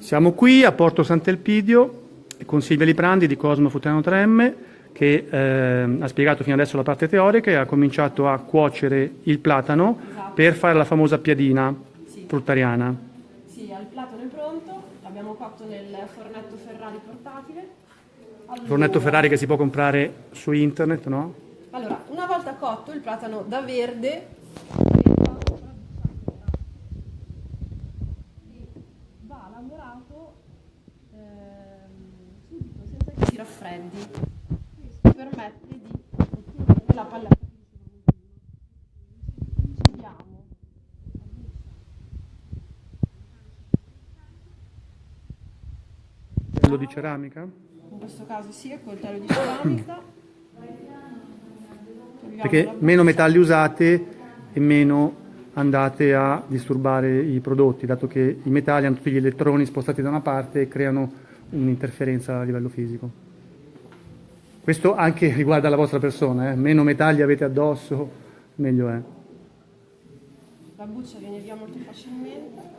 Siamo qui a Porto Sant'Elpidio con Silvia Liprandi di Cosmo Futano 3M che eh, ha spiegato fino adesso la parte teorica e ha cominciato a cuocere il platano Esatto. per fare la famosa piadina Sì. fruttariana. Sì, il platano è pronto, l'abbiamo cotto nel fornetto Ferrari portatile. Allora- Fornetto Ferrari che si può comprare su internet, no? Allora, una volta cotto il platano da verde lavorato ehm, subito senza che si raffreddi. Questo permette di ottenere la palletta. Quello di ceramica. In questo caso sì, è coltello di ceramica. Perché meno metalli usate e meno andate a disturbare i prodotti, dato che i metalli hanno tutti gli elettroni spostati da una parte e creano un'interferenza a livello fisico. Questo anche riguarda la vostra persona, eh? meno metalli avete addosso, meglio è. La buccia viene via molto facilmente.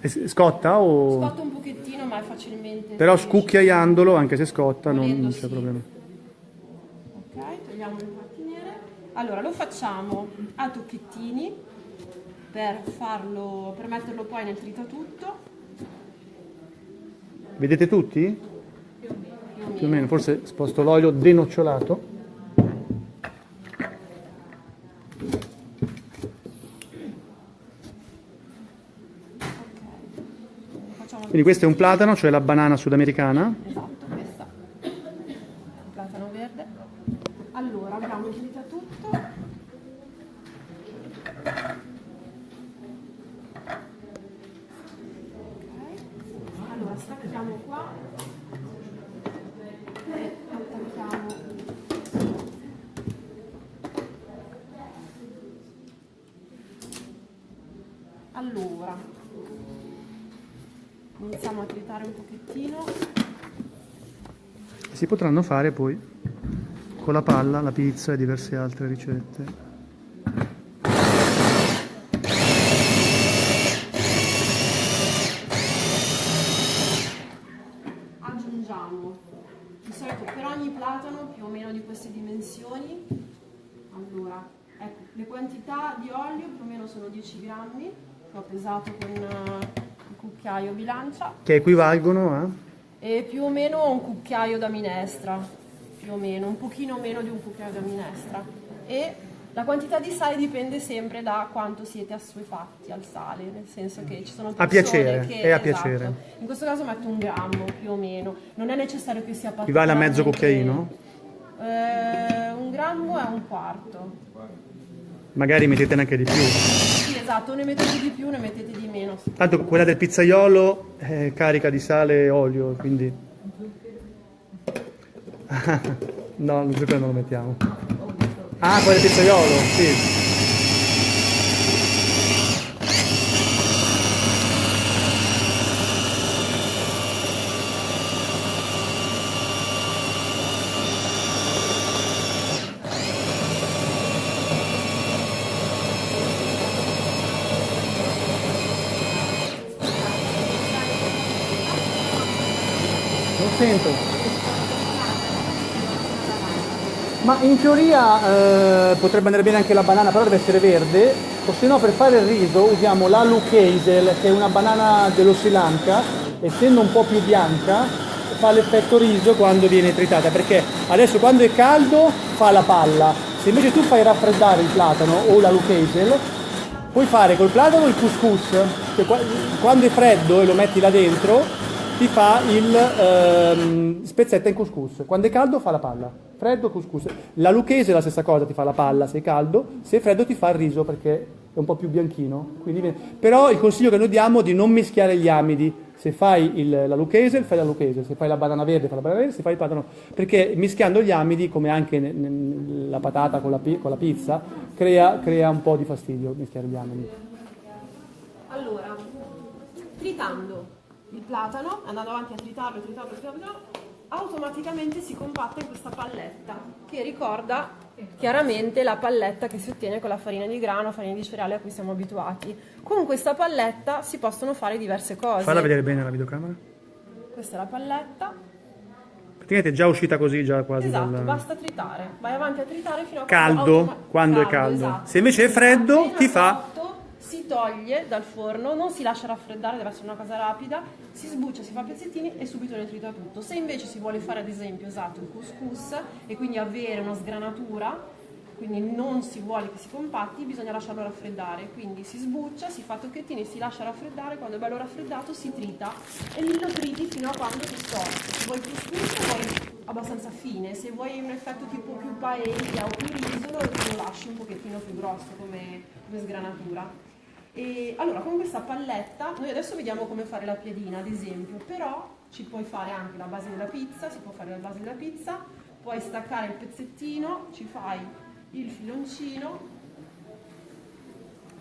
E s- scotta o... Scotta un pochettino, ma è facilmente. Però scucchiaiandolo, anche se scotta, non, Volendo, non c'è sì. problema. Ok, togliamo nere. Allora, lo facciamo a tocchettini per farlo, per metterlo poi nel tritatutto. Vedete tutti? Più o meno. Più o meno, forse sposto l'olio denocciolato. Quindi questo è un platano, cioè la banana sudamericana. Esatto, questa. Il platano verde. Allora, abbiamo il tritatutto. Ok. Allora, stacchiamo qua. E attacchiamo. Allora, iniziamo a tritare un pochettino. Si potranno fare poi con la palla, la pizza e diverse altre ricette. aggiungiamo di solito per ogni platano più o meno di queste dimensioni allora ecco le quantità di olio più o meno sono 10 grammi che ho pesato con il cucchiaio bilancia Che equivalgono a... e più o meno un cucchiaio da minestra più o meno un pochino meno di un cucchiaio da minestra e la quantità di sale dipende sempre da quanto siete assuefatti al sale, nel senso che ci sono A persone piacere, che... è a esatto. piacere. In questo caso metto un grammo più o meno, non è necessario che sia Equivale a mezzo cucchiaino? Eh, un grammo è un quarto. Magari mettete anche di più. Sì, esatto, ne mettete di più, ne mettete di meno. Tanto quella del pizzaiolo è carica di sale e olio, quindi... no, non quello non lo mettiamo. Ah, quella del pizzaiolo, sì. Non sento. Ma in teoria eh, potrebbe andare bene anche la banana, però deve essere verde, o se no per fare il riso usiamo la Lucasel, che è una banana dello Sri Lanka, essendo un po' più bianca, fa l'effetto riso quando viene tritata, perché adesso quando è caldo fa la palla, se invece tu fai raffreddare il platano o la Lucasel, puoi fare col platano il couscous, che qua- quando è freddo e lo metti là dentro, ti fa il ehm, spezzetta in couscous. Quando è caldo fa la palla. Freddo couscous. La lucchese è la stessa cosa, ti fa la palla se è caldo, se è freddo ti fa il riso perché è un po' più bianchino. Quindi Però il consiglio che noi diamo è di non mischiare gli amidi. Se fai il- la lucchese, fai la lucchese, se fai la banana verde, fai la banana verde, se fai il platano. Perché mischiando gli amidi, come anche ne- ne- la patata con la, con la pizza, crea, crea un po' di fastidio mischiare gli amidi. Allora, tritando il platano, andando avanti a tritarlo, tritarlo, tritarlo, automaticamente si compatta in questa palletta che ricorda chiaramente la palletta che si ottiene con la farina di grano, farina di cereale a cui siamo abituati. Con questa palletta si possono fare diverse cose. Falla vedere bene la videocamera. Questa è la palletta. Praticamente è già uscita così, già quasi Esatto, dal... basta tritare. Vai avanti a tritare fino a Caldo, quando, automa- quando è caldo. esatto. Se invece è freddo, ti fa- toglie dal forno, non si lascia raffreddare, deve essere una cosa rapida, si sbuccia, si fa pezzettini e subito ne trita tutto. Se invece si vuole fare ad esempio esatto il couscous e quindi avere una sgranatura, quindi non si vuole che si compatti, bisogna lasciarlo raffreddare. Quindi si sbuccia, si fa tocchettini, si lascia raffreddare, quando è bello raffreddato si trita e lì lo triti fino a quando ti storce. Se vuoi couscous vuoi abbastanza fine, se vuoi un effetto tipo più paella o più riso lo lasci un pochettino più grosso come, come sgranatura. E allora con questa palletta, noi adesso vediamo come fare la piadina ad esempio, però ci puoi fare anche la base della pizza, si può fare la base della pizza, puoi staccare il pezzettino, ci fai il filoncino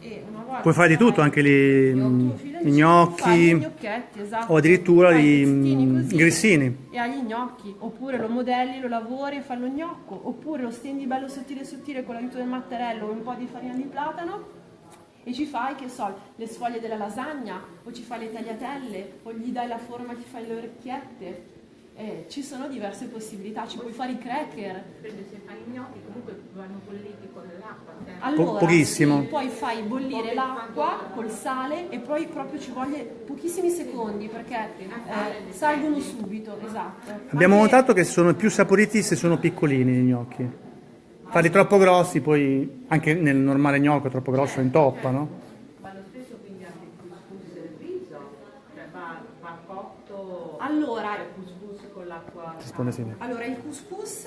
e una volta Puoi fare di tutto, anche il tuo mm, i gnocchi, gnocchetti, esatto. o addirittura i, i mm, così grissini. e hai gli gnocchi, oppure lo modelli, lo lavori e fai lo gnocco, oppure lo stendi bello sottile sottile con l'aiuto del mattarello e un po' di farina di platano e ci fai, che so, le sfoglie della lasagna, o ci fai le tagliatelle, o gli dai la forma, ti fai le orecchiette. Eh, ci sono diverse possibilità, ci puoi fare i cracker. Perché se fai i gnocchi comunque vanno bolliti con l'acqua. Allora, pochissimo. poi fai bollire l'acqua col sale e poi proprio ci voglie pochissimi secondi perché eh, salgono subito, esatto. Abbiamo Anche- notato che sono più saporiti se sono piccolini i gnocchi. Farli troppo grossi, poi anche nel normale gnocco troppo grosso intoppa, no? Ma lo stesso quindi anche il couscous e il riso, cioè va, va cotto Allora, il couscous con l'acqua. Allora, il couscous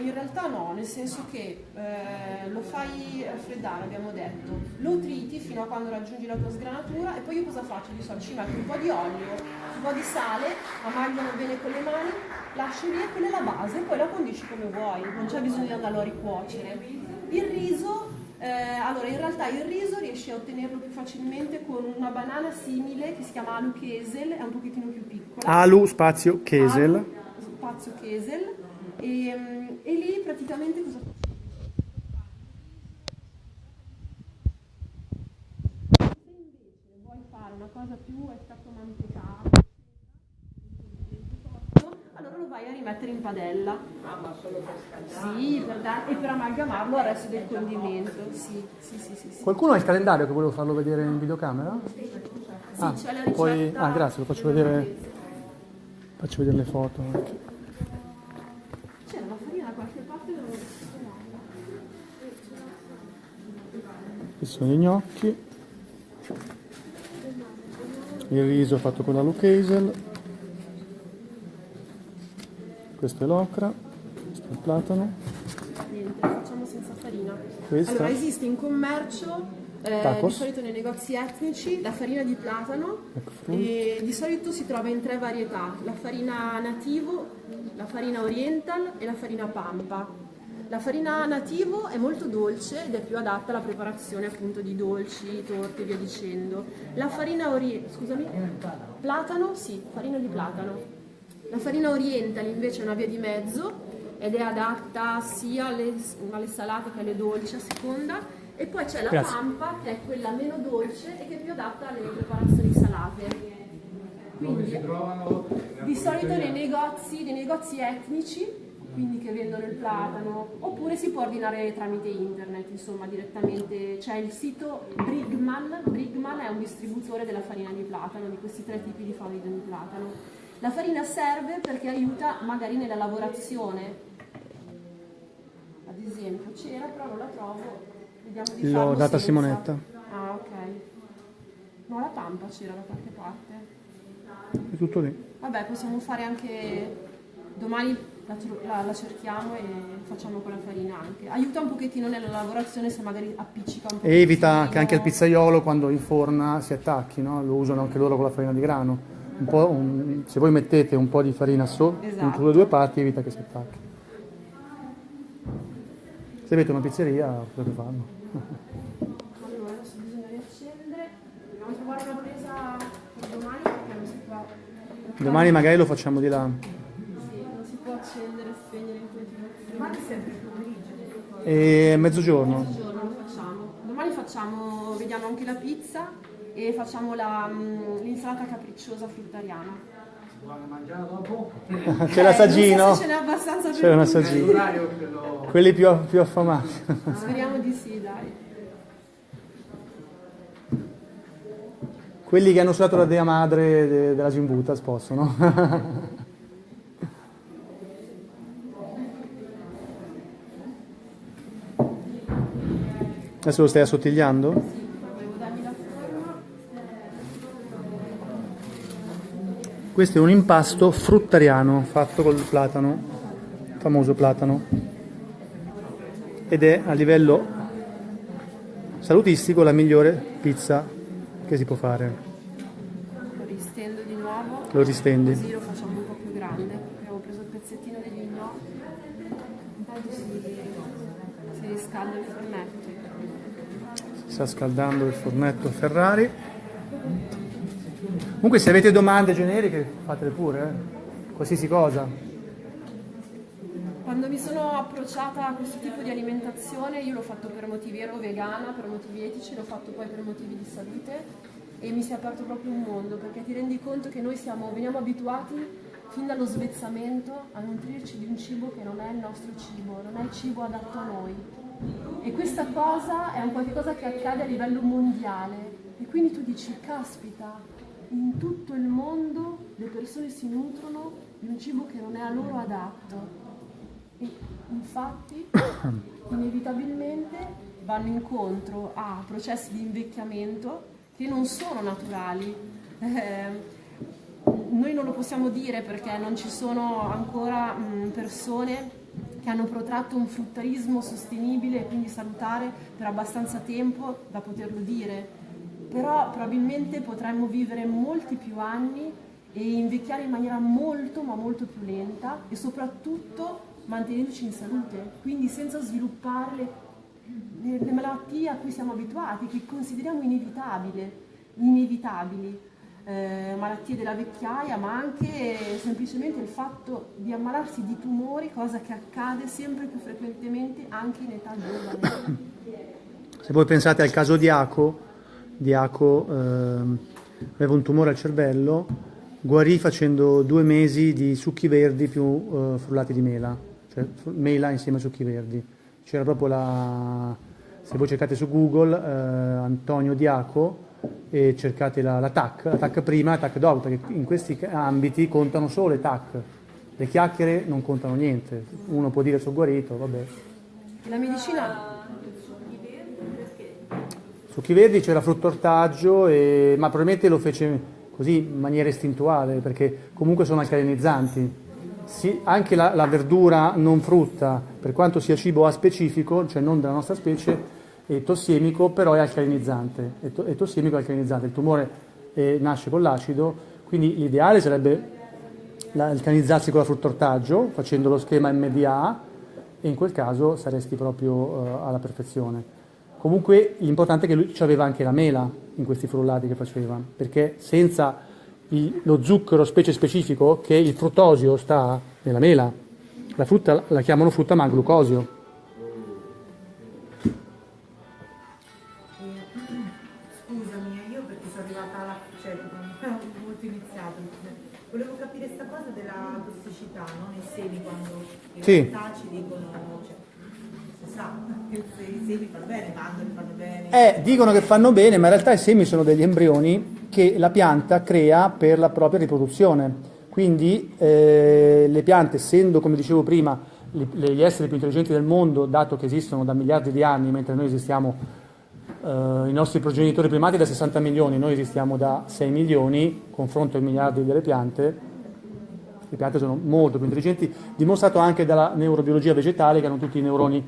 in realtà no, nel senso che eh, lo fai raffreddare, abbiamo detto, lo triti fino a quando raggiungi la tua sgranatura e poi io cosa faccio? Di solito ci metto un po' di olio, un po' di sale, ammagliano bene con le mani, lasci lì e quella è la base, poi la condisci come vuoi, non c'è bisogno di andarlo a ricuocere. Il riso, eh, allora in realtà il riso riesci a ottenerlo più facilmente con una banana simile che si chiama alu kesel, è un pochettino più piccola. Alu spazio Kesel. Alu, spazio Kesel e, mm, e lì praticamente cosa se invece vuoi fare una cosa più effetto mantecato allora lo vai a rimettere in padella sì per dar- e per amalgamarlo al resto del condimento sì sì sì sì, sì. Qualcuno ha il calendario che volevo farlo vedere in videocamera? Ah, c'è la poi- ricetta ah, grazie, lo faccio vedere. Faccio vedere le foto anche. c'era la farina da qualche parte dove l'ho trovata. Questi sono gli gnocchi. Il riso fatto con la Lucasel. Questo è l'ocra. Questo è il platano. Niente, facciamo senza farina. Questa? Allora, esiste in commercio eh, di solito nei negozi etnici la farina di platano Ecco, e di solito si trova in tre varietà, la farina nativo, la farina oriental e la farina pampa. La farina nativo è molto dolce ed è più adatta alla preparazione appunto di dolci, torte e via dicendo. La farina oriental, scusami? Platano? Sì, farina di platano. La farina oriental invece è una via di mezzo ed è adatta sia alle, alle salate che alle dolci a seconda. E poi c'è la Grazie. pampa che è quella meno dolce e che è più adatta alle preparazioni salate. Quindi di solito nei negozi, nei negozi etnici, quindi che vendono il platano, oppure si può ordinare tramite internet, insomma direttamente. C'è il sito Brigman, Brigman è un distributore della farina di platano, di questi tre tipi di farina di platano. La farina serve perché aiuta magari nella lavorazione. Ad esempio c'era, però non la trovo. Vediamo di L'ho farlo data a senza. Simonetta. Ah, ok. No, la pampa c'era da qualche parte. È tutto lì. Vabbè, possiamo fare anche domani la, la- la cerchiamo e facciamo con la farina anche. Aiuta un pochettino nella lavorazione se magari appiccica un po'. E evita che anche il pizzaiolo quando inforna si attacchi, no? lo usano anche loro con la farina di grano. Un po', un- se voi mettete un po' di farina su, Esatto. sulle due parti evita che si attacchi. Se avete una pizzeria potete farlo. Allora, adesso bisogna riaccendere. Dobbiamo trovare una presa per domani perché non si può. Domani magari lo facciamo di là. È sempre il pomeriggio. E mezzogiorno? Mezzogiorno lo facciamo. Domani facciamo, vediamo anche la pizza e facciamo la, mm, l'insalata capricciosa fruttariana. C'è l'assaggino? Eh, so ce n'è abbastanza per C'è un assaggino. Quelli più, più affamati. Speriamo di sì, dai. Quelli che hanno usato la dea madre de- della Gimbutas possono. Adesso lo stai assottigliando? Questo è un impasto fruttariano fatto col platano, famoso platano, ed è a livello salutistico la migliore pizza che si può fare. Lo ristendo di nuovo. Lo ristendi. Così lo facciamo un po' più grande. Abbiamo preso il pezzettino degli gnocchi. Intanto si, si riscalda il fornetto. Si sta scaldando il fornetto Ferrari. Comunque se avete domande generiche fatele pure, eh. qualsiasi cosa. Quando mi sono approcciata a questo tipo di alimentazione, io l'ho fatto per motivi, ero vegana, per motivi etici, l'ho fatto poi per motivi di salute e mi si è aperto proprio un mondo perché ti rendi conto che noi siamo, veniamo abituati fin dallo svezzamento a nutrirci di un cibo che non è il nostro cibo, non è il cibo adatto a noi. E questa cosa è un qualcosa che accade a livello mondiale e quindi tu dici, caspita, in tutto il mondo le persone si nutrono di un cibo che non è a loro adatto. E infatti, inevitabilmente vanno incontro a processi di invecchiamento che non sono naturali. Eh, noi non lo possiamo dire perché non ci sono ancora mh, persone che hanno protratto un fruttarismo sostenibile e quindi salutare per abbastanza tempo da poterlo dire, però probabilmente potremmo vivere molti più anni e invecchiare in maniera molto ma molto più lenta e soprattutto mantenerci in salute, quindi senza sviluppare le- le malattie a cui siamo abituati, che consideriamo inevitabili, inevitabili. Eh, malattie della vecchiaia, ma anche semplicemente il fatto di ammalarsi di tumori, cosa che accade sempre più frequentemente anche in età giovane. Se voi pensate al caso di Aco, di Aco ehm, aveva un tumore al cervello, guarì facendo due mesi di succhi verdi più eh, frullati di mela, cioè mela insieme a succhi verdi. C'era proprio la... se voi cercate su Google eh, Antonio Diaco e cercate la, la TAC, la TAC prima e la TAC dopo, perché in questi ambiti contano solo le TAC. Le chiacchiere non contano niente. Uno può dire sono guarito, vabbè. La medicina Succhi verdi c'era frutto ortaggio, e- ma probabilmente lo fece così in maniera istintuale, perché comunque sono alcalinizzanti. Sì, anche la, la verdura non frutta, per quanto sia cibo aspecifico, cioè non della nostra specie, è tossiemico, però è alcalinizzante. È, to- è tossiemico e alcalinizzante. Il tumore eh, nasce con l'acido, quindi l'ideale sarebbe alcalinizzarsi con la frutta ortaggio, facendo lo schema MDA, e in quel caso saresti proprio eh, alla perfezione. Comunque l'importante è che lui aveva anche la mela in questi frullati che faceva, perché senza il- lo zucchero specie specifico, che il fruttosio sta nella mela, la frutta la chiamano frutta ma glucosio. Sì. ci dicono, cioè, si sa che se i semi fanno bene, mandorli fanno bene. Eh, dicono che fanno bene, ma in realtà i semi sono degli embrioni che la pianta crea per la propria riproduzione. Quindi eh, le piante, essendo, come dicevo prima, li- gli esseri più intelligenti del mondo, dato che esistono da miliardi di anni, mentre noi esistiamo, eh, i nostri progenitori primati da 60 milioni, noi esistiamo da 6 milioni, confronto ai miliardi delle piante, le piante sono molto più intelligenti, dimostrato anche dalla neurobiologia vegetale che hanno tutti i neuroni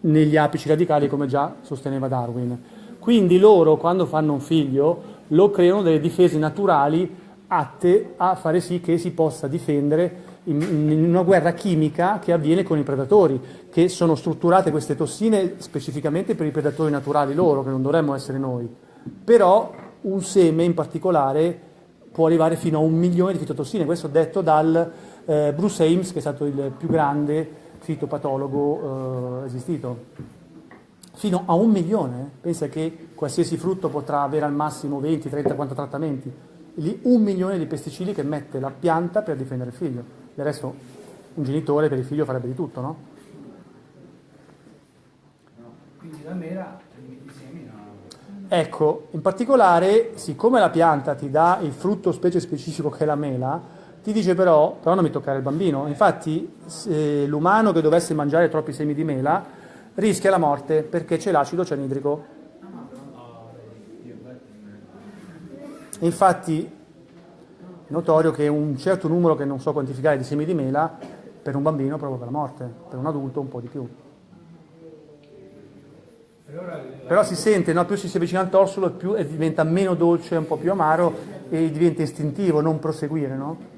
negli apici radicali come già sosteneva Darwin. Quindi loro quando fanno un figlio lo creano delle difese naturali atte a fare sì che si possa difendere in, una guerra chimica che avviene con i predatori, che sono strutturate queste tossine specificamente per i predatori naturali loro, che non dovremmo essere noi. Però un seme in particolare può arrivare fino a un milione di fitotossine, questo detto dal eh, Bruce Ames, che è stato il più grande fitopatologo eh, esistito. Fino a un milione, pensa che qualsiasi frutto potrà avere al massimo 20, 30, 40 trattamenti. Lì un milione di pesticidi che mette la pianta per difendere il figlio. Del resto un genitore per il figlio farebbe di tutto, no? Quindi la no? Ecco, in particolare, siccome la pianta ti dà il frutto specie specifico che è la mela, ti dice però, però non mi toccare il bambino. Infatti, l'umano che dovesse mangiare troppi semi di mela rischia la morte perché c'è l'acido cianidrico. Infatti, è notorio che un certo numero che non so quantificare di semi di mela per un bambino provoca la morte, per un adulto un po' di più. Però si sente, no? più si, si avvicina al torsolo, più eh, diventa meno dolce, un po' più amaro e diventa istintivo, non proseguire, no?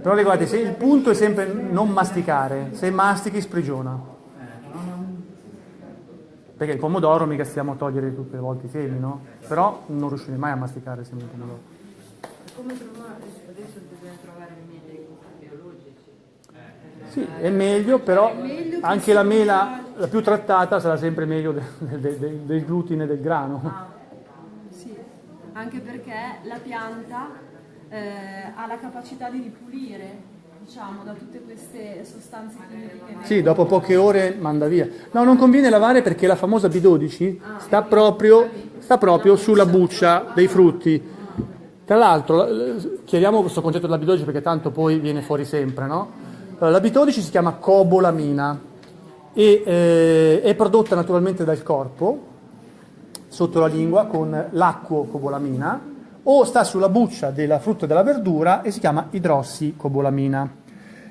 Però ricordate, se il punto è sempre non masticare, se mastichi sprigiona. Perché il pomodoro mica stiamo a togliere tutte le volte i semi, no? Però non riuscirei mai a masticare il seme di pomodoro. Come trovare? Adesso bisogna trovare i miei biologici. Sì, è meglio, però meglio che anche la mela, la più trattata, sarà sempre meglio del, del- del- del glutine del grano. Ah, sì, anche perché la pianta eh, ha la capacità di ripulire, diciamo, da tutte queste sostanze chimiche. Sì, dopo poche ore manda via. No, non conviene lavare perché la famosa B12 sta proprio, sta proprio sulla buccia dei frutti. Tra l'altro, l- chiariamo questo concetto della B12 perché tanto poi viene fuori sempre, no? Allora, la B12 si chiama cobolamina e eh, è prodotta naturalmente dal corpo sotto la lingua con l'acquocobolamina o sta sulla buccia della frutta e della verdura e si chiama idrossicobolamina.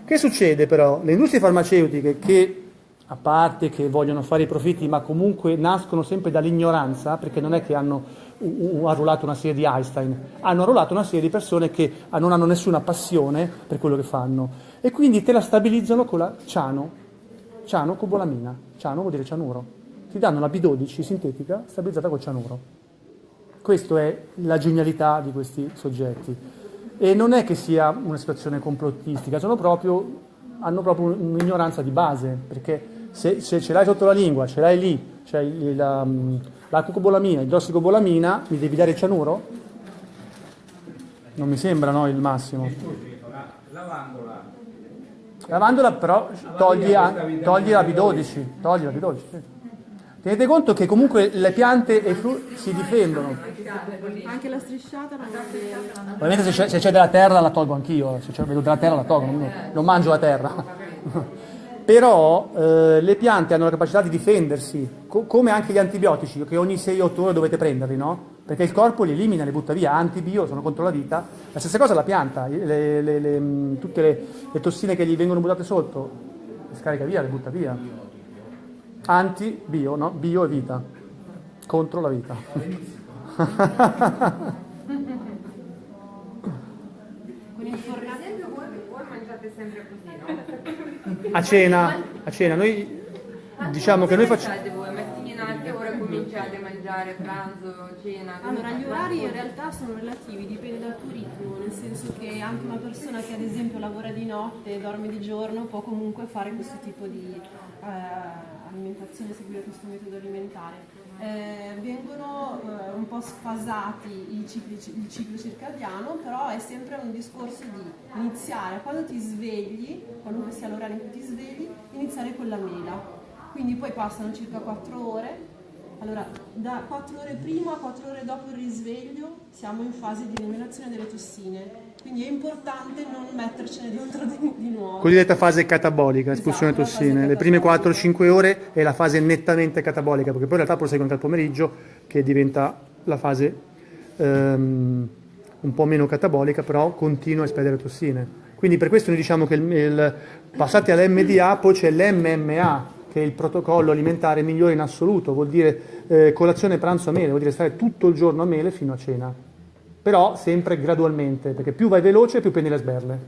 Che succede però? Le industrie farmaceutiche che, a parte che vogliono fare i profitti, ma comunque nascono sempre dall'ignoranza, perché non è che hanno arruolato una serie di Einstein, hanno arruolato una serie di persone che non hanno nessuna passione per quello che fanno e quindi te la stabilizzano con la ciano, cianocobolamina, ciano vuol dire cianuro, ti danno la B12 sintetica stabilizzata col cianuro. Questa è la genialità di questi soggetti. E non è che sia una situazione complottistica, proprio, hanno proprio un'ignoranza di base, perché se, se ce l'hai sotto la lingua, ce l'hai lì, il- la, la cucobolamina, idrossicobolamina, mi devi dare il cianuro? Non mi sembra no, il massimo. Lavandola. Lavandola però togli, a- togli la B12, togli la B12. sì. Tenete conto che comunque le piante e i frutti si difendono. Anche la strisciata non bene. Ovviamente se c'è, se c'è della terra la tolgo anch'io, se c'è vedo della terra la tolgo, non, non mangio la terra. Però eh, le piante hanno la capacità di difendersi, co- come anche gli antibiotici, che ogni 6-8 ore dovete prenderli, no? Perché il corpo li elimina, li butta via, antibio, sono contro la vita. La stessa cosa la pianta, le- le- le- mh, tutte le, tossine che gli vengono buttate sotto, le scarica via, le butta via. Anti-bio, no? Bio è vita, contro la vita. A cena, a cena, noi diciamo che noi facciamo... Cominciate a mangiare, pranzo, cena? Allora, gli orari in realtà sono relativi, dipende dal tuo ritmo, nel senso che anche una persona che ad esempio lavora di notte e dorme di giorno può comunque fare questo tipo di eh, alimentazione, seguire questo metodo alimentare. Eh, vengono eh, un po' sfasati i cicli- il ciclo circadiano, però è sempre un discorso di iniziare quando ti svegli, qualunque sia l'orario in cui ti svegli, iniziare con la mela. Quindi poi passano circa 4 ore allora, da 4 ore prima a 4 ore dopo il risveglio siamo in fase di eliminazione delle tossine. Quindi è importante non mettercene dentro di, di nuovo. Cosiddetta fase catabolica, espulsione Esatto, la fase tossine. Le prime catabolica. 4-5 ore è la fase nettamente catabolica, perché poi in realtà prosegue anche al pomeriggio, che diventa la fase ehm, un po' meno catabolica, però continua a espellere tossine. Quindi per questo noi diciamo che il, il- passati all'MDA poi c'è l'MMA, che è il protocollo alimentare migliore in assoluto, vuol dire eh, colazione, pranzo a mele, vuol dire stare tutto il giorno a mele fino a cena. Però sempre gradualmente, perché più vai veloce più prendi le sberle.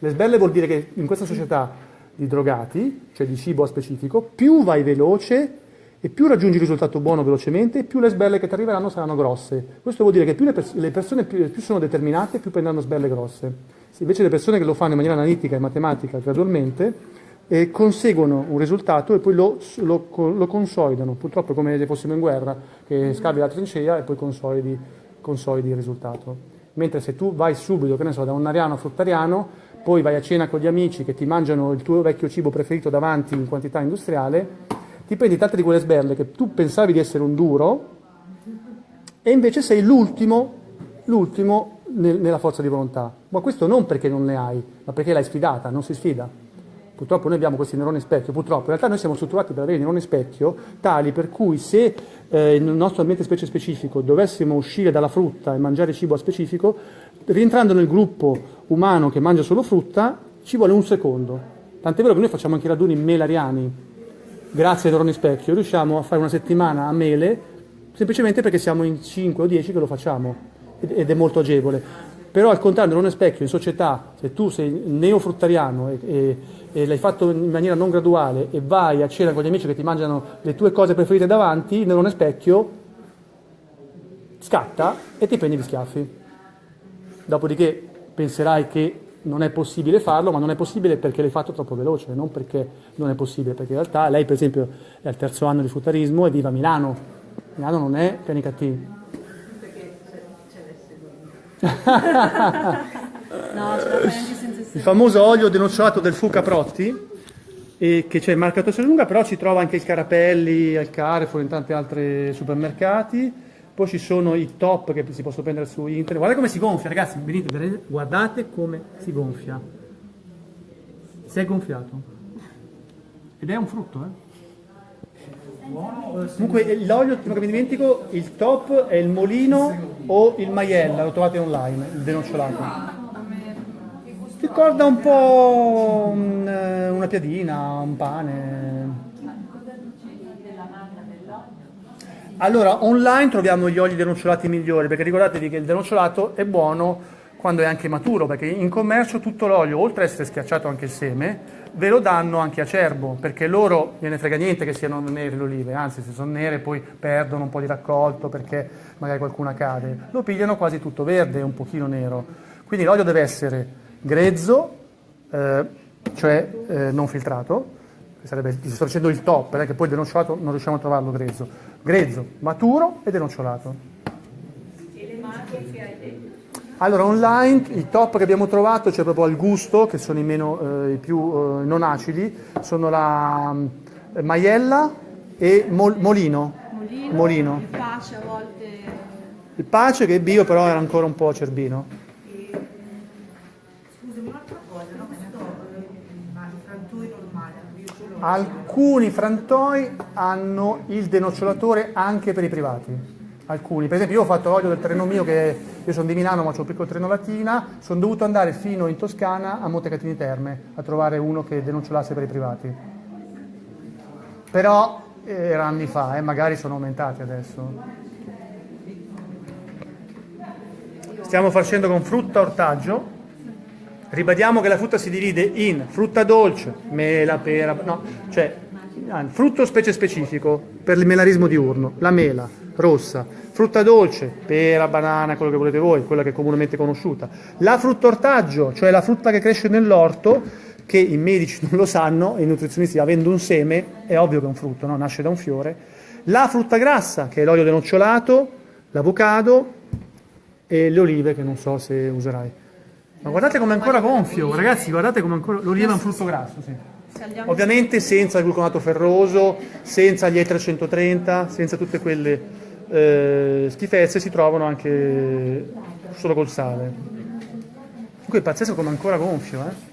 Le sberle vuol dire che in questa società di drogati, cioè di cibo specifico, più vai veloce e più raggiungi il risultato buono velocemente, più le sberle che ti arriveranno saranno grosse. Questo vuol dire che più le, pers- le persone più, più sono determinate, più prenderanno sberle grosse. invece le persone che lo fanno in maniera analitica e matematica gradualmente eh, conseguono un risultato e poi lo, lo, lo consolidano. Purtroppo è come se fossimo in guerra, che scavi la trincea e poi consolidi, consolidi il risultato. Mentre se tu vai subito, che ne so, da un ariano a fruttariano, poi vai a cena con gli amici che ti mangiano il tuo vecchio cibo preferito davanti in quantità industriale, ti prendi tante di quelle sberle che tu pensavi di essere un duro e invece sei l'ultimo, l'ultimo nel, nella forza di volontà. Ma questo non perché non ne hai, ma perché l'hai sfidata, non si sfida. Purtroppo noi abbiamo questi neuroni specchio, purtroppo in realtà noi siamo strutturati per avere neuroni specchio tali per cui se eh, nel nostro ambiente specie specifico dovessimo uscire dalla frutta e mangiare cibo a specifico, rientrando nel gruppo umano che mangia solo frutta, ci vuole un secondo. Tant'è vero che noi facciamo anche raduni melariani, grazie ai neuroni specchio, riusciamo a fare una settimana a mele semplicemente perché siamo in 5 o 10 che lo facciamo ed è molto agevole. Però al contrario, non è specchio, in società, se tu sei neofruttariano e, e, e, l'hai fatto in maniera non graduale e vai a cena con gli amici che ti mangiano le tue cose preferite davanti, non è specchio, scatta e ti prendi gli schiaffi. Dopodiché penserai che non è possibile farlo, ma non è possibile perché l'hai fatto troppo veloce, non perché non è possibile, perché in realtà lei per esempio è al terzo anno di fruttarismo e vive a Milano. Milano non è Canicattì no, Il famoso olio denocciolato del Fu Caprotti, e che c'è il marcato lunga, però si trova anche il Carapelli al Carrefour in tanti altri supermercati. Poi ci sono i top che si possono prendere su internet. Guardate come si gonfia, ragazzi, venite, guardate come si gonfia. Si è gonfiato. Ed è un frutto, eh? Comunque l'olio, prima che mi dimentico, il top è il molino o il maiella, lo trovate online, il denocciolato. Ricorda un po' un, eh, una piadina, un pane. Allora, online troviamo gli oli denocciolati migliori, perché ricordatevi che il denocciolato è buono quando è anche maturo, perché in commercio tutto l'olio, oltre ad essere schiacciato anche il seme, ve lo danno anche a cerbo, perché loro gliene frega niente che siano nere le olive, anzi se sono nere poi perdono un po' di raccolto perché magari qualcuna cade, lo pigliano quasi tutto verde un pochino nero. Quindi l'olio deve essere grezzo, eh, cioè eh, non filtrato, sarebbe, sto dicendo il top, perché poi denocciolato non riusciamo a trovarlo grezzo, grezzo, maturo e denocciolato. E le marche che hai detto? Allora, online i top che abbiamo trovato, c'è proprio al gusto, che sono i, meno, eh, i più eh, non acidi, sono la eh, maiella e mol, molino. Molino, molino. Il pace a volte... Il pace che è bio però era ancora un po' acerbino. Scusami, un'altra cosa, no? Questo ma i frantoi normali, io ce l'ho. Alcuni frantoi hanno il denocciolatore anche per i privati. Alcuni, per esempio io ho fatto l'olio del treno mio che io sono di Milano ma ho un piccolo treno latina, sono dovuto andare fino in Toscana a Montecatini Terme a trovare uno che denocciolasse per i privati. Però era anni fa, eh, magari sono aumentati adesso. Stiamo facendo con frutta ortaggio. Ribadiamo che la frutta si divide in frutta dolce, mela, pera, no, cioè frutto specie specifico per il melarismo diurno, la mela rossa, frutta dolce, pera, banana, quello che volete voi, quella che è comunemente conosciuta, la frutta ortaggio, cioè la frutta che cresce nell'orto, che i medici non lo sanno, i nutrizionisti avendo un seme, è ovvio che è un frutto, no? nasce da un fiore, la frutta grassa, che è l'olio denocciolato, l'avocado e le olive, che non so se userai. Ma guardate come è ancora gonfio, ragazzi, guardate come ancora... L'oliva è un frutto grasso, sì. Ovviamente senza il gluconato ferroso, senza gli E330, senza tutte quelle eh, schifezze si trovano anche solo col sale. Comunque è pazzesco come ancora gonfio, eh?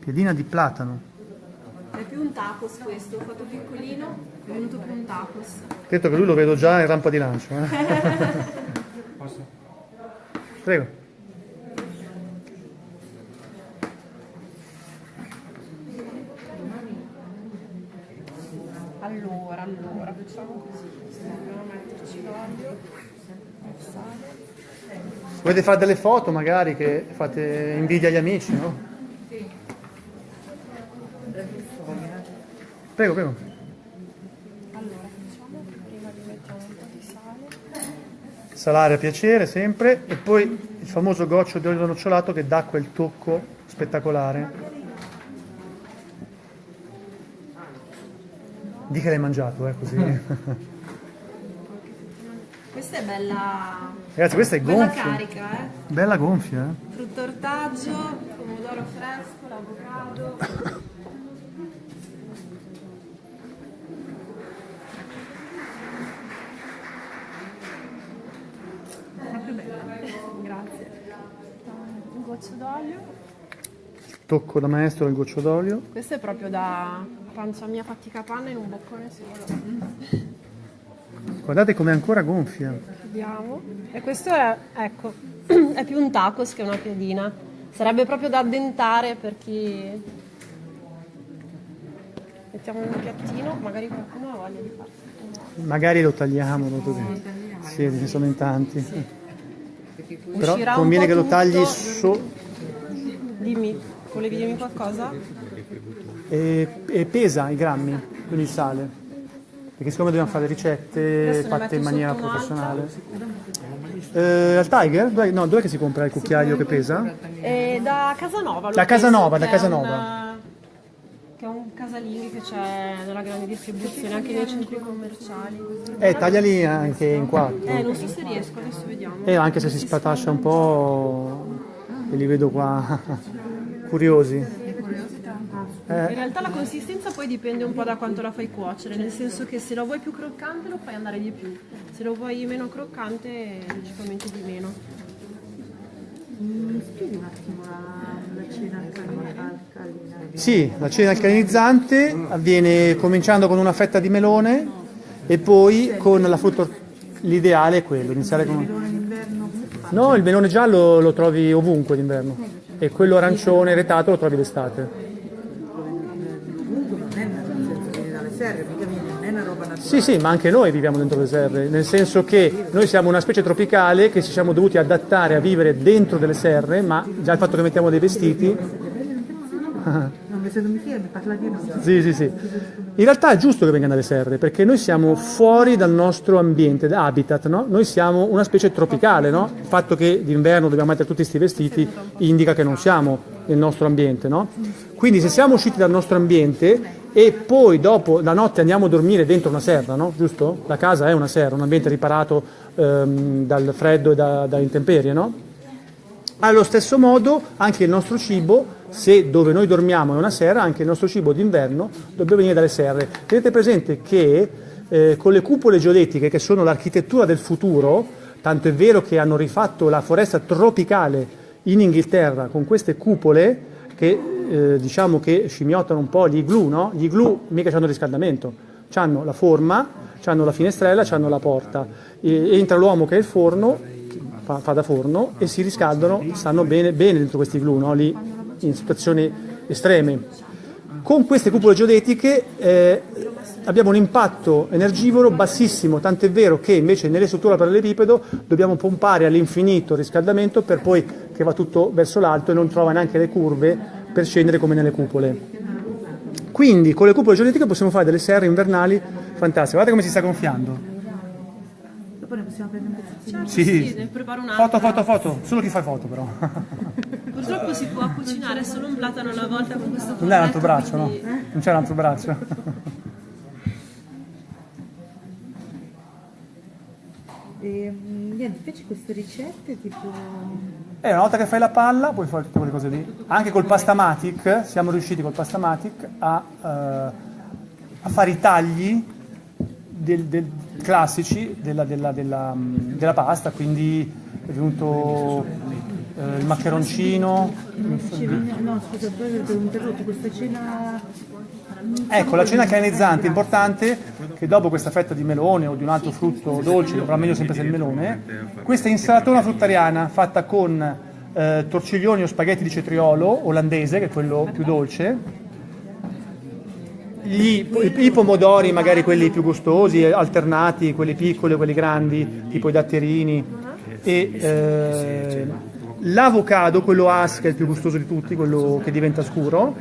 Piedina di platano. È più un tacos questo, ho fatto piccolino, è venuto più un tacos. Detto che lui lo vedo già in rampa di lancio. Eh? Prego. Allora, allora, facciamo così. Dobbiamo metterci l'olio, il sale. Volete fare delle foto magari che fate invidia agli amici, no? Prego, prego. Allora, facciamo prima gli mettiamo un po' di sale. salare a piacere sempre e poi il famoso goccio di olio nocciolato che dà quel tocco spettacolare. Di che l'hai mangiato, eh, così. Questa è bella, Ragazzi, questa è bella gonfia. carica, eh. Bella gonfia, eh. Frutto ortaggio, pomodoro fresco, l'avocado. Bella. Grazie. Un goccio d'olio. Tocco da maestro del goccio d'olio. Questo è proprio da pancia mia fatica panna in un boccone solo. Guardate com'è ancora gonfia. Vediamo. E questo è, ecco, è più un tacos che una piadina. Sarebbe proprio da addentare per chi... Mettiamo un piattino, magari qualcuno ha voglia di farsi. Magari lo tagliamo, lo tagliamo. Sì, ce ne sono in tanti. Però Uscirà un conviene che lo tagli tutto. so- Dimmi, volevi dirmi qualcosa? e, e pesa i grammi, quindi il sale. Perché siccome dobbiamo fare ricette fatte in maniera professionale. Eh, al Tiger? Dov'è, no, dov'è che si compra il cucchiaio che pesa? E da Casanova. lo Da Casanova, da Casanova. che è un casalingo che c'è nella grande distribuzione, anche nei centri commerciali. Eh, tagliali anche in quattro. Eh, non so se riesco, adesso vediamo. E anche se si spatascia un po', e li vedo qua curiosi. In Eh, realtà la consistenza poi dipende un po' da quanto la fai cuocere, nel senso che se lo vuoi più croccante lo fai andare di più, se lo vuoi meno croccante logicamente di meno. Mi spieghi un attimo la, la cena alcalina? sì, la cena alcalinizzante avviene cominciando con una fetta di melone e poi con la frutta. L'ideale è quello, iniziare con. No, il melone giallo lo trovi ovunque d'inverno e quello arancione retato lo trovi d'estate. Sì, sì, ma anche noi viviamo dentro le serre, nel senso che noi siamo una specie tropicale che ci siamo dovuti adattare a vivere dentro delle serre, ma già il fatto che mettiamo dei vestiti mi se mi parla di noi. Sì, sì, sì. In realtà è giusto che vengano dalle serre, perché noi siamo fuori dal nostro ambiente, da habitat, no? Noi siamo una specie tropicale, no? Il fatto che d'inverno dobbiamo mettere tutti questi vestiti indica che non siamo nel nostro ambiente, no? Quindi se siamo usciti dal nostro ambiente e poi dopo la notte andiamo a dormire dentro una serra, no? Giusto? La casa è una serra, un ambiente riparato ehm, dal freddo e da, dalle intemperie, no? Allo stesso modo anche il nostro cibo, se dove noi dormiamo è una serra, anche il nostro cibo d'inverno dovrebbe venire dalle serre. Tenete presente che eh, con le cupole geodetiche, che sono l'architettura del futuro, tanto è vero che hanno rifatto la foresta tropicale in Inghilterra con queste cupole che eh, diciamo che scimmiottano un po' gli igloo, no? Gli igloo mica hanno riscaldamento, hanno la forma, hanno la finestrella, hanno la porta. E- entra l'uomo che è il forno, fa, fa da forno e si riscaldano, stanno bene, bene dentro questi glue, no? lì in situazioni estreme. Con queste cupole geodetiche eh, abbiamo un impatto energivoro bassissimo, tant'è vero che invece nelle strutture a parallelepipedo dobbiamo pompare all'infinito il riscaldamento per poi che va tutto verso l'alto e non trova neanche le curve per scendere come nelle cupole. Quindi con le cupole geodetiche possiamo fare delle serre invernali fantastiche. Guardate come si sta gonfiando. Dopo ne possiamo prendere un pezzettino. Sì, Sì, ne preparo un'altra. Foto, foto, foto. Solo chi fa foto però. Purtroppo si può cucinare solo un platano alla volta con questo Non è un altro fornetto, braccio, no? quindi- Non c'è un altro braccio. E, niente, invece queste ricette tipo... E una volta che fai la palla puoi fare tutte quelle cose lì. Anche col Pastamatic, siamo riusciti col Pastamatic a, eh, a fare i tagli del- del- classici della, della- della, mm, della pasta, quindi è venuto eh, il maccheroncino. No scusa, poi ho interrotto questa cena... Ecco, la cena canalizzante è importante che dopo questa fetta di melone o di un altro frutto dolce, però meglio sempre se il melone, questa insalatona fruttariana fatta con eh, torciglioni o spaghetti di cetriolo olandese, che è quello più dolce, gli- i, i pomodori, magari quelli più gustosi, alternati, quelli piccoli o quelli grandi, tipo i datterini, e eh, l'avocado, quello as, che è il più gustoso di tutti, quello che diventa scuro,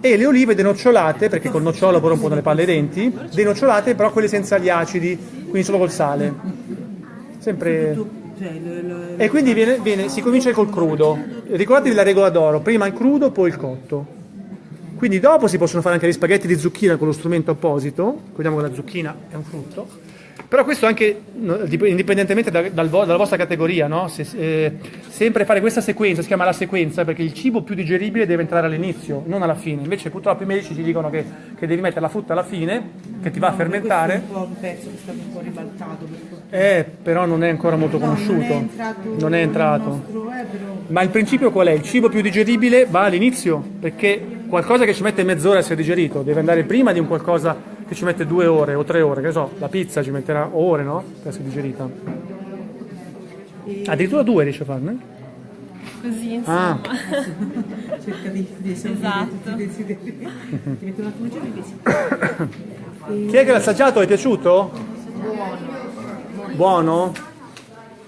e le olive denocciolate, perché col nocciolo poi rompono le palle ai denti, denocciolate però quelle senza gli acidi, quindi solo col sale. sempre... Cioè, E quindi viene- viene- si comincia col crudo. Ricordatevi la regola d'oro, prima il crudo, poi il cotto. Quindi dopo si possono fare anche gli spaghetti di zucchina con lo strumento apposito, ricordiamo che la zucchina è un frutto. Però questo anche indipendentemente da- dal dalla vostra categoria, no? Se- eh, sempre fare questa sequenza, si chiama la sequenza, perché il cibo più digeribile deve entrare all'inizio, non alla fine. Invece purtroppo i medici ti dicono che, che devi mettere la frutta alla fine, che ti va a fermentare. Questo è un po' un pezzo che è stato un po' ribaltato. Per. Eh, però non è ancora molto No, non è conosciuto. entrato Non è entrato. nostro, eh, però- Ma il principio qual è? Il cibo più digeribile va all'inizio, perché qualcosa che ci mette mezz'ora a essere digerito deve andare prima di un qualcosa che ci mette due ore o tre ore, che ne so, la pizza ci metterà ore, no? Per essere digerita. Addirittura due riesce a farne? Così, insomma. Ah, cerca di, di Esatto. desideri. Ti metto un attimo giù sì. chi è che l'ha assaggiato? È piaciuto? Buono.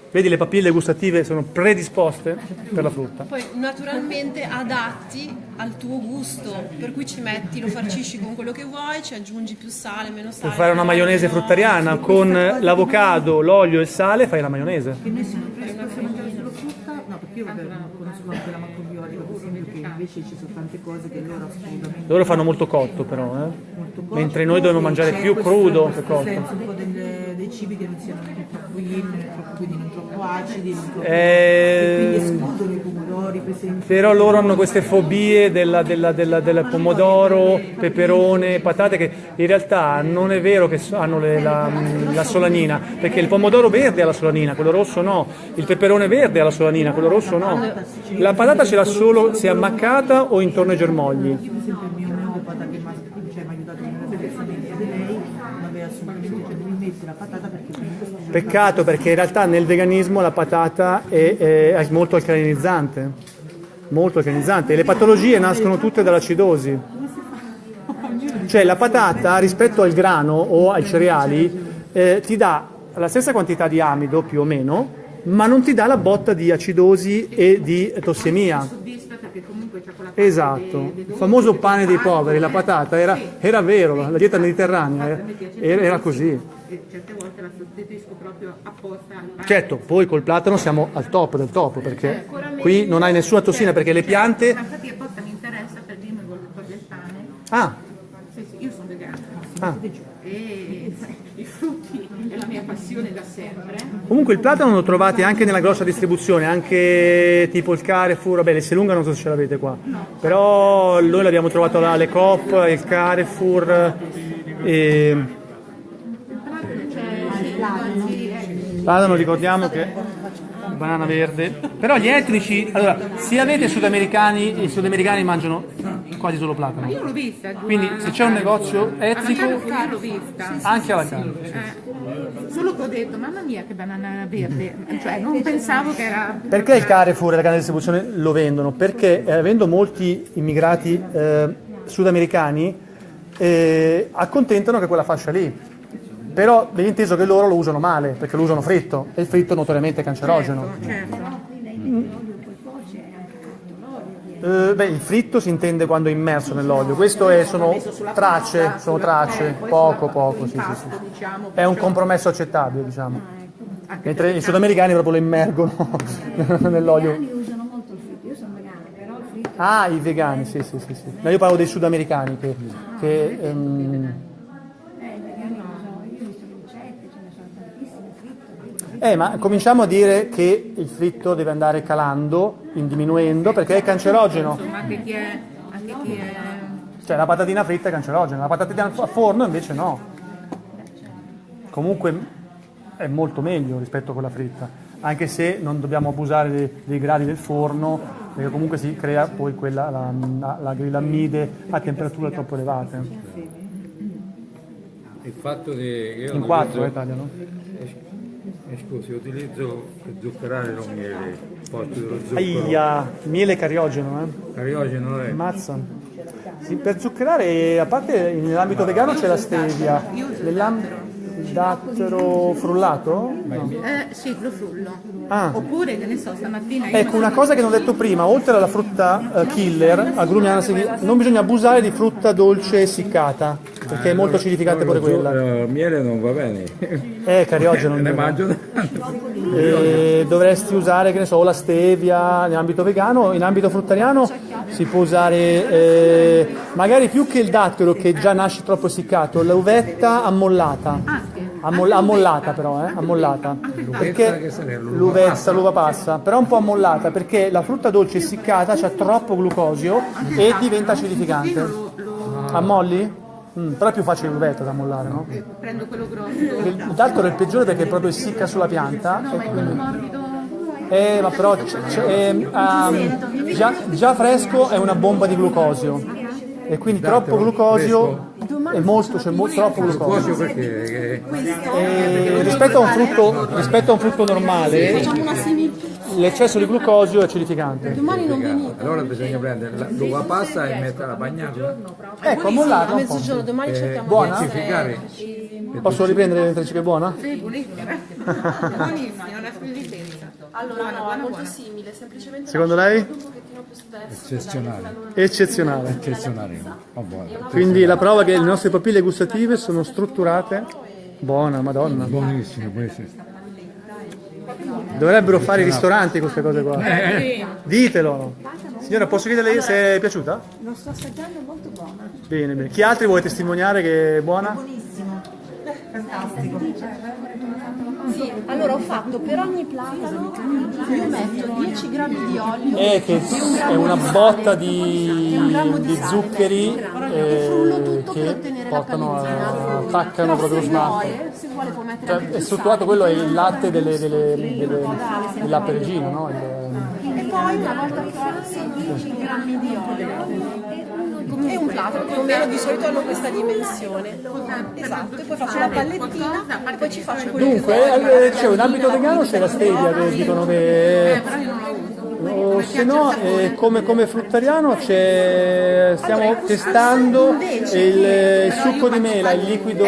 Vedi le papille gustative sono predisposte per la frutta. Poi naturalmente adatti al tuo gusto, per cui ci metti, lo farcisci con quello che vuoi, ci aggiungi più sale, meno sale. Puoi fare una maionese meno- fruttariana con l'avocado, l'olio e il sale, fai la maionese. Che noi siamo predisposti a mangiare solo frutta, no perché io vabbè, conosco anche la macrobiota, per esempio, che invece ci sono tante cose che loro assolutamente Loro fanno molto cotto però, eh. molto cotto, Mentre noi dobbiamo mangiare più questo- crudo questo che cotto. senso un po' del- dei cibi che non siano troppo troppo, quindi non troppo acidi, non troppo... Eh, quindi escludono i pomodori, per esempio. Però loro hanno queste fobie della- della- della- del pomodoro, peperone, patate che in realtà non è vero che hanno le- la, la solanina, perché il pomodoro verde ha la solanina, quello rosso no, il peperone verde ha la solanina, quello rosso no. La patata ce l'ha solo se ammaccata o intorno ai germogli. Io per esempio il mio omeopata che mi ha cioè, mi ha aiutato nella bellezza di di lei, non aveva assolutamente, cioè non mi mette la patata perché comunque sto giocando. Peccato perché in realtà nel veganismo la patata è, è- molto alcalinizzante, molto alcalinizzante e le patologie nascono tutte dall'acidosi. Cioè la patata rispetto al grano o ai cereali eh, ti dà la stessa quantità di amido più o meno, ma non ti dà la botta di acidosi e di tossemia. Perché comunque c'è quella Esatto, il famoso pane dei poveri, la patata, era, era vero, la dieta mediterranea era, era- era così. certe volte la sostituisco proprio apposta al pane. Certo, poi col platano siamo al top del top, perché qui non hai nessuna tossina, perché le piante... Ma infatti apposta mi interessa per dirmi con le cose sane. Ah, Sì, sì, io sono vegana ah. e i frutti è la mia passione da sempre. Comunque il platano lo trovate anche nella grossa distribuzione, anche tipo il Carrefour, vabbè, l'Esselunga non so se ce l'avete qua, però noi l'abbiamo trovato alle Coop, il Carrefour, e... Platano ricordiamo che banana verde, però gli etnici, allora, se avete sudamericani, i sudamericani mangiano quasi solo platano, Io l'ho vista. quindi se c'è un negozio etnico, Io l'ho vista. anche alla carne. Eh, Solo che ho detto, mamma mia che banana verde, cioè non pensavo che era... Perché il Carrefour e la grande distribuzione lo vendono? Perché eh, avendo molti immigrati eh, sudamericani eh, accontentano che quella fascia lì. Però viene inteso che loro lo usano male, perché lo usano fritto, e il fritto notoriamente è cancerogeno. Certo. Eh, beh, il fritto si intende quando è immerso nell'olio, questo è- sono tracce, sono tracce, poco poco, sì, sì, sì. diciamo. È un compromesso accettabile, diciamo. Anche Mentre i sudamericani proprio lo immergono nell'olio. vegani usano molto il fritto, io sono vegana, però il fritto Ah, i vegani, sì, sì, sì. sì. No, io parlo dei sudamericani che... che, ehm, eh, i vegani usano, io ho visto le ricette, ce ne sono tantissime, fritto, fritto. Eh, ma cominciamo a dire che il fritto deve andare calando, in diminuendo, perché è cancerogeno. Insomma, anche chi è... Anche chi è... Cioè la patatina fritta è cancerogena, la patatina a forno invece no. Comunque è molto meglio rispetto a quella fritta, anche se non dobbiamo abusare dei, dei gradi del forno, perché comunque si crea poi quella, la, la, la grillammide a temperature troppo elevate. Il fatto che io In quattro eh, tagliano. Eh, scusi, utilizzo per zuccherare lo miele, posto dello zucchero. Aia, miele cariogeno, eh? Cariogeno è. Ammazza. Sì, per zuccherare, a parte nell'ambito vegano c'è la stevia, nell'ambito il dattero frullato? No. Eh, sì, lo frullo. Ah. Oppure, che ne so, stamattina Ecco, una cosa che non ho detto prima, oltre alla frutta eh, killer, agrumiana, non bisogna abusare di frutta dolce essiccata. Perché è molto acidificante pure quella. Il miele non va bene. Eh, cariogeno. ne non mangio E dovresti usare, che ne so, la stevia in ambito vegano, in ambito fruttariano si può usare eh, magari più che il dattero che già nasce troppo essiccato, l'uvetta ammollata. Ammoll- ammollata però, eh, ammollata. Perché l'uvetta, l'uva passa, però un po' ammollata perché la frutta dolce essiccata ha troppo glucosio e diventa acidificante. Ammolli? Mm, però è più facile l'uvetta da ammollare, no? Prendo quello grosso. Il dattero è il peggiore perché proprio essicca sulla pianta. e quindi- Eh, ma però ehm, ehm, già, già fresco è una bomba di glucosio e quindi troppo glucosio è molto, c'è mo- troppo glucosio. Cosio perché? E rispetto, a un frutto, rispetto a un frutto normale, Facciamo una simil... l'eccesso di glucosio è acidificante. Domani non venite. Allora bisogna prendere la- l'uva passa e metterla a bagnarla. Ecco, A un po'. mezzogiorno, domani cerchiamo buona? di. Posso riprendere mentre ci è buona? Buonissima, una squisitezza. Allora, no, è molto simile, semplicemente Secondo lei? più. Eccezionale. Eccezionale. Eccezionale. Oh. Quindi la prova che le nostre papille gustative sono strutturate. Buona, madonna. Buonissimo, buonissimo. Dovrebbero fare i ristoranti queste cose qua. Ditelo. Signora, posso chiederle se è piaciuta? Lo sto assaggiando, è molto buona. Bene, bene. Chi altri vuole testimoniare che è buona? Buonissimo. Fantastico. Sì, allora ho fatto per ogni platano io metto 10 grammi di olio Eh, che è una botta di, di zuccheri frullo eh, che portano a, paletina. attaccano proprio lo smalto. Cioè, è strutturato, quello è il latte delle, delle, Eh, delle, il latte regino, no? E poi una volta che ho 10 grammi di olio e un platano, più o meno di solito hanno questa dimensione. Esatto, e poi faccio la pallettina e poi ci faccio quello che Dunque, eh, dicevo, in ambito vegano c'è la stevia che dicono che... O se no, eh, come, come fruttariano c'è, stiamo testando il, il succo di mela, il liquido...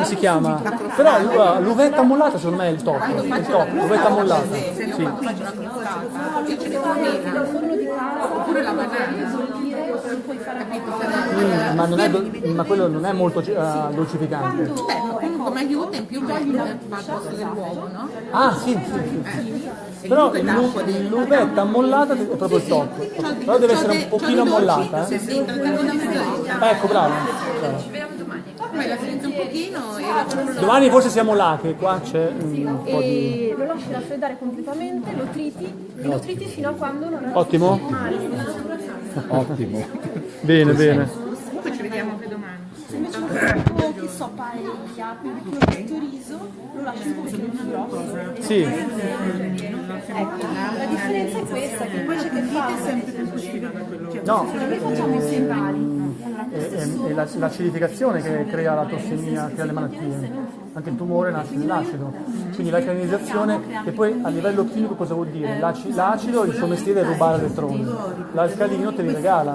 Come si chiama? Però l'uvetta ammollata secondo me è il top, è il top, l'uvetta ammollata. Sì. Oppure la banana. Mm, ma, non è ma quello non è molto eh, dolcificante. Beh, comunque come aiuta in più metti al posto dell'uovo, no? Ah sì, sì, sì. Però l'u- l'uvetta ammollata è proprio il top. Però deve essere un pochino ammollata. Eh. mezz'oretta. Ecco, bravo. bravo. Poi la frizzo un pochino e la frullo. Domani forse siamo là, che qua c'è un po' di... e lo lasci raffreddare completamente, lo triti e lo triti fino a quando non è Ottimo? Ottimo. Bene, bene. Comunque ci vediamo anche domani. Se invece lo fai che so quindi che lo metto riso, lo lasci un pochino più grosso. Sì, Ecco, la differenza è questa, che invece che fare no, noi facciamo i sembali. È, è- è la- l'acidificazione che crea la tossemia, crea le malattie. Anche il tumore nasce nell'acido. Quindi l'alcalinizzazione, che poi a livello chimico cosa vuol dire? L'aci- L'acido il suo mestiere è rubare elettroni, l'alcalino te li regala.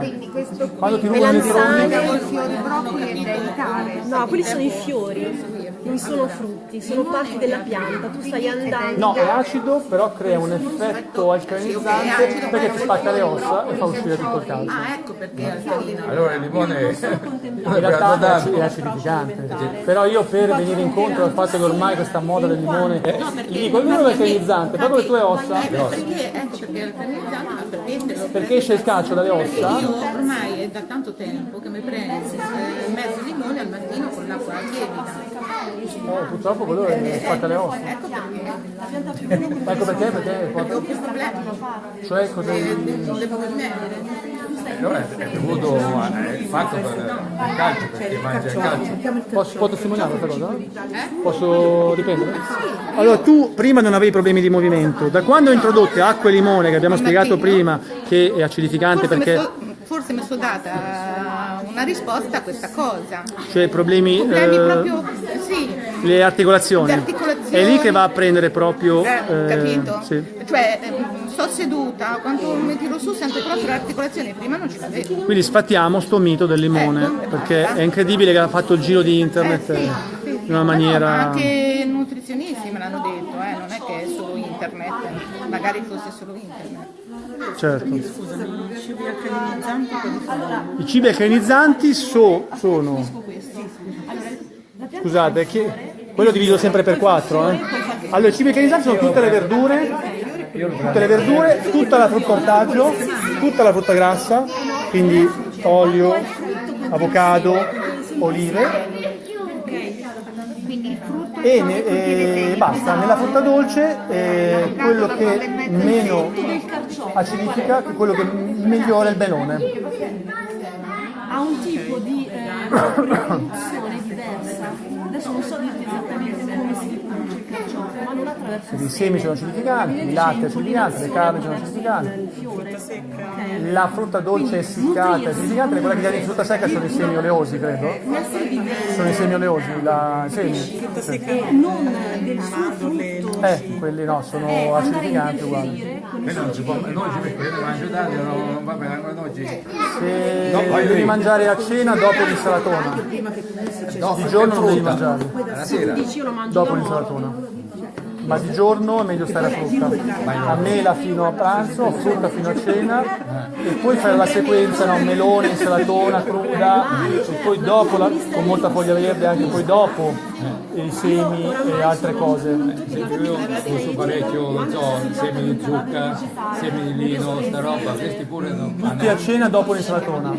Quando ti rubano elettroni... Da evitare. No, quelli sono i fiori, non sono frutti, sono parti della pianta, tu stai andando. No, è acido, però crea un effetto alcalinizzante perché ti spacca le ossa e fa uscire tutto il calcio. Ah, ecco perché alcalino. Allora il limone In realtà è aci- è acidificante, però io per venire incontro al fatto che ormai questa moda del limone, gli dico il limone è alcalinizzante, proprio le tue ossa, Perché, ecco perché alcalinizzante, ma perché te lo perché esce il calcio dalle ossa, Io ormai è da tanto tempo che mi prendo eh, mezzo limone al mattino con l'acqua lievita. Eh, purtroppo quello è- spacca le ossa. Ecco perché Ecco perché, perché ho problemi. cioè cosa... Non devo rimettere. allora è dovuto al fatto per il calcio, perché mangia il calcio. Posso, può testimoniare questa cosa? Posso riprendere? Allora, tu prima non avevi problemi di movimento, da quando hai introdotto acqua e limone, che abbiamo spiegato prima, che è acidificante Forse mi, perché... so- forse mi sono data una risposta a questa cosa. Cioè problemi, Problemi eh, proprio, sì, le articolazioni. Le articolazioni. È lì che va a prendere proprio... eh, eh, capito? sì. Cioè, ehm, sto seduta, quando mi tiro su sento proprio le articolazioni, prima non ci vedevo. Quindi sfattiamo sto mito del limone, Ecco. perché è incredibile che ha fatto il giro di internet Eh, sì, eh, sì, sì. in una Ma no, maniera... ma anche nutrizionisti me l'hanno detto, eh, non è che è solo internet. magari fosse solo internet. Certo. Scusami, i cibi alcalinizzanti sono? I cibi alcalinizzanti so- sono... questo. Allora, la pianta Scusate, che- quello divido sempre per quattro. Eh? Allora, cibi alcalinizzanti sono tutte le verdure, tutte le verdure, tutta la frutta ortaggio, tutta la frutta grassa, quindi olio, avocado, olive e, ne- e basta. Nella frutta dolce eh, quello che meno acidifica, quello che migliora il benone. ha un tipo di eh, produzione diversa. Adesso non so dirti esattamente come si riproduce il carciofo, ma non attraverso Quindi i semi sono acidificanti, il latte è acidificante, le carni sono acidificanti. La frutta dolce essiccata è acidificante, quella che viene in frutta secca sono i semi oleosi, credo. Sono i semi oleosi, la, i semi. Non del suo frutto. Eh, quelli no, sono È a acidificanti uguali. non si può, mangio non, va bene. Se No, devi mangiare a cena dopo l'insalatona, di giorno non devi mangio dopo l'insalatona. Ma di giorno è meglio stare a frutta. A mela fino a pranzo, frutta fino a cena e poi fare la sequenza, no? melone, insalatona cruda e poi dopo, la- con molta foglia verde, anche poi dopo i semi e altre cose. esempio io uso parecchio, non so, semi di zucca, semi di lino, sta roba, questi pure non Tutti a cena dopo l'insalatona.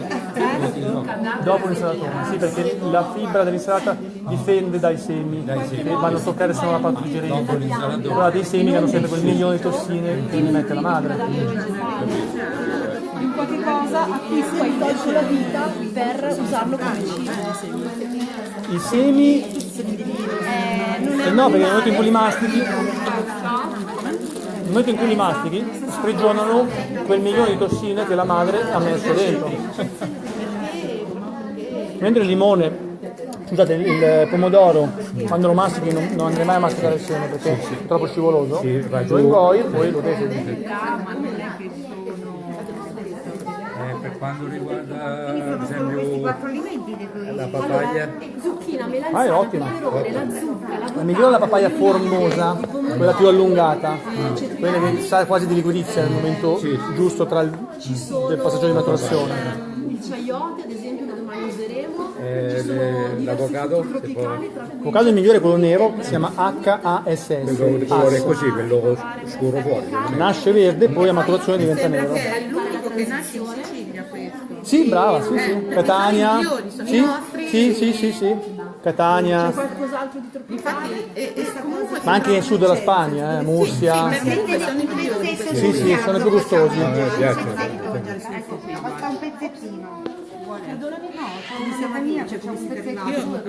Dopo l'insalatona, sì, perché la fibra dell'insalata difende dai semi, che vanno a toccare solo la parte digerente. Però dei semi che hanno sempre quel milione di tossine che mi mette la madre. in qualche cosa a cui tolto la vita per usarlo come cibo. I semi, Eh, non eh no, perché nel momento in cui li mastichi, nel momento in cui li mastichi, sprigionano quel milione di tossine che la madre ha messo dentro. Mentre il limone, scusate, il il pomodoro, quando lo mastichi non, non andrei mai a masticare il seme perché è troppo scivoloso, lo ingoi e poi lo devi. Eh, per quanto riguarda ad esempio la papaya, zucchina, Ah, è melanzana, peperone, la zucca, la La migliore è la papaya formosa, quella più allungata, quella che sa quasi di liquidizia nel momento giusto tra il del passaggio di maturazione. il chayote, ad esempio, useremo. eh, l'avocado, L'avocado migliore è quello nero, si chiama HASS. quello di colore così, quello scuro fuori. Nasce verde, poi a maturazione diventa nero. è l'unico che nasce in Sicilia questo. Sì, brava, sì, sì. Catania. sono i migliori, sono i Sì, nostri. sì, sì, sì, sì. Catania, qualcos'altro di tropicale. Infatti, e, e ma anche nel sud della Spagna, eh, Mursia. Sì, sì, sono i più gustosi. A me piace. Basta un pezzettino. C'è come si terminava Io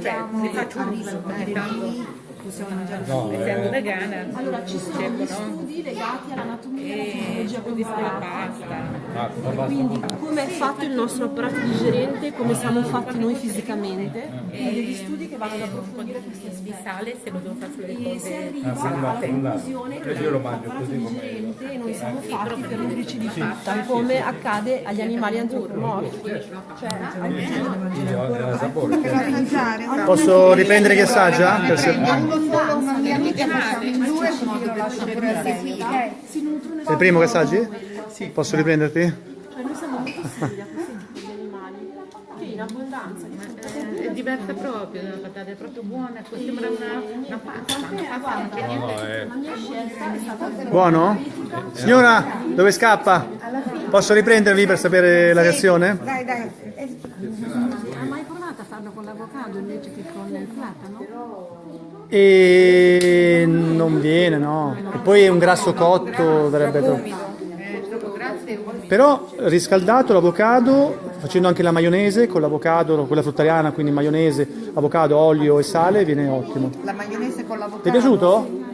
cioè, ne faccio un uso, ogni tanto No, essendo eh, vegana, Allora, ci sono cerco, gli no? studi legati all'anatomia e alla ah, la pasta. Quindi come è fatto il nostro apparato digerente, come siamo fatti noi fisicamente, e degli studi che vanno ad approfondire questi aspetti. di sale se lo devo fare sulle E cose se arriva Ah, no, alla conclusione che l'apparato digerente noi siamo fatti per nutrirci di frutta, come accade agli animali antropomorfi. Cioè, certo. Posso riprendere chi assaggia? Per solo, una mia amica siamo in due, quindi lo lascio pure a Sei il primo che assaggi? Posso riprenderti? Cioè noi siamo molto simili a questi animali, che in abbondanza è diversa proprio, la patata è proprio buona, sembra una, una pasta, una pasta. No, eh, è Buono? Signora, dove scappa? Posso riprendervi per sapere la reazione? Dai, dai. Ha mai provato a farlo con l'avocado invece che con il platano? E non viene, no. E poi è un grasso cotto, verrebbe troppo. Però riscaldato l'avocado, facendo anche la maionese con l'avocado, quella fruttariana, quindi maionese, avocado, olio e sale, viene ottimo. La maionese con l'avocado. Ti è piaciuto?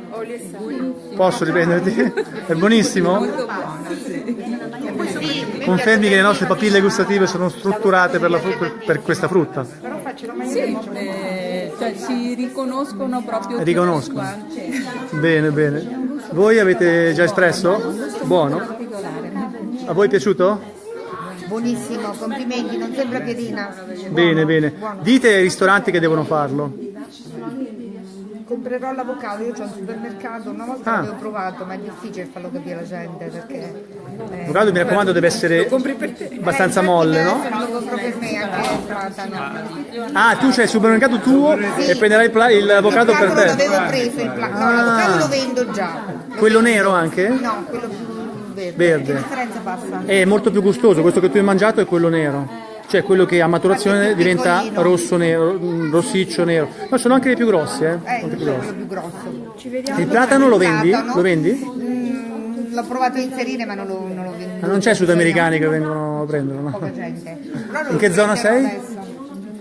Posso riprenderti? È buonissimo? Confermi che le nostre papille gustative sono strutturate per, la fru- per questa frutta? Eh, cioè si riconoscono proprio Riconoscono. quante. Bene, bene. Voi avete già espresso? Buono? A voi è piaciuto? Buonissimo, complimenti, non sembra piedina. Bene, bene. Dite ai ristoranti che devono farlo. Comprerò l'avocado, io c'ho un supermercato, una volta Ah. l'avevo provato, ma è difficile farlo capire alla gente perché... eh, L'avocado mi raccomando deve essere abbastanza molle, no? Lo compro per me anche platano. Ah, tu c'hai il supermercato tuo e prenderai il pla- il avocado per te. l'avevo preso, il pla- no, l'avocado lo vendo già. Lo Quello vendo. nero anche? No, quello più verde. Verde. Che differenza passa? È molto più gustoso, questo che tu hai mangiato è quello nero. Cioè quello che a maturazione diventa rosso nero, mm, rossiccio nero. No, sono anche dei più grossi, eh. Eh, Sono più grossi. più grosso. Ci Il platano lo vendi? Platano. Lo vendi? Mm, l'ho provato a inserire ma non lo, non lo vendo. Ma non c'è sudamericani che vengono a prendere, no? Poca gente. In che zona sei? adesso.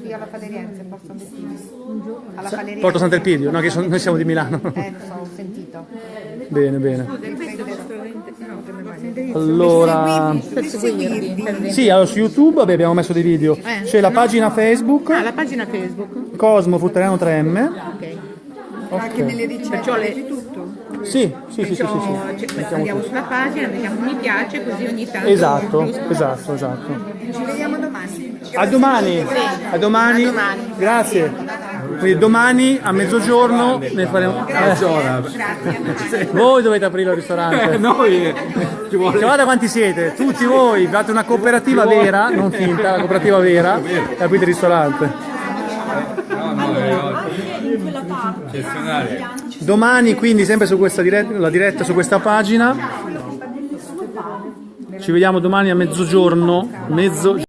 Qui alla Faleriense, Porto Sant'Elpidio. Alla. Porto Sant'Elpidio, no, che son- noi siamo di Milano. Eh, lo so, ho sentito. Bene, bene. Allora, Per seguirvi. per vedere. sì, allora su YouTube abbiamo messo dei video. C'è la pagina Facebook Ah, la pagina Facebook. Cosmo Futteriano 3M. Ok. Ok. Perciò le, Sì, sì, sì, sì, sì, sì. Cioè, andiamo sulla pagina, mettiamo mi piace, così ogni tanto. Esatto, esatto, esatto. Ci vediamo domani. A domani. A domani. Grazie. Quindi domani a mezzogiorno ne faremo. Eh, voi dovete aprire il ristorante. Noi ci vuole Guardate quanti siete, tutti voi, fate una cooperativa vera, non finta, una cooperativa vera, e aprite il ristorante. Domani quindi sempre su questa diretta, la diretta su questa pagina. Ci vediamo domani a mezzogiorno, mezzo